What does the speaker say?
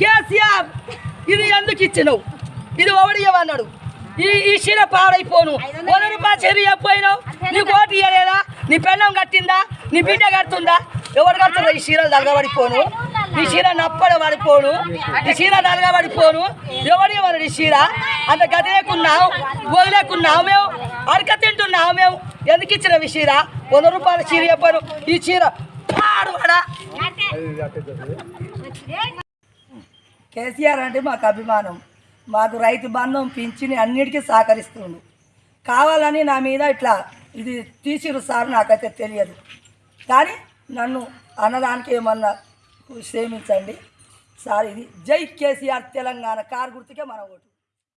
కేసీఆర్ ఇది ఎందుకు ఇచ్చినావు? ఇది ఒకటి ఇవ్వన్నాడు ఈ ఈ చీర పాడైపోను. వంద రూపాయలు చీర చెప్పినావు నీకు ఓటు ఇవ్వలేదా నీ పెళ్ళం కట్టిందా? నీ బిడ్డ కడుతుందా? ఎవరు కడుతుందా ఈ చీరలు దలగబడిపోను ఈ చీర నప్పడ పడిపోను. ఈ చీర దలగబడిపోను ఎవడు ఇవ్వరు ఈ చీర అంత గదిలేకున్నావు వదిలేకున్నావు మేము. అడక తింటున్నావు మేము. ఎందుకు ఇచ్చిన ఈ చీర వంద రూపాయల చీర చెప్పాను ఈ చీర పాడువాడా కేసీఆర్ అంటే మాకు అభిమానం. మాకు రైతు బంధం పింఛని అన్నిటికీ సహకరిస్తుండు. కావాలని నా మీద ఇట్లా ఇది తీసిరు సార్ నాకైతే తెలియదు. కానీ నన్ను అన్నదానికి ఏమన్నా క్షేమించండి. సార్ ఇది జై కేసీఆర్ తెలంగాణ. కారు గుర్తుకే మన ఓటు.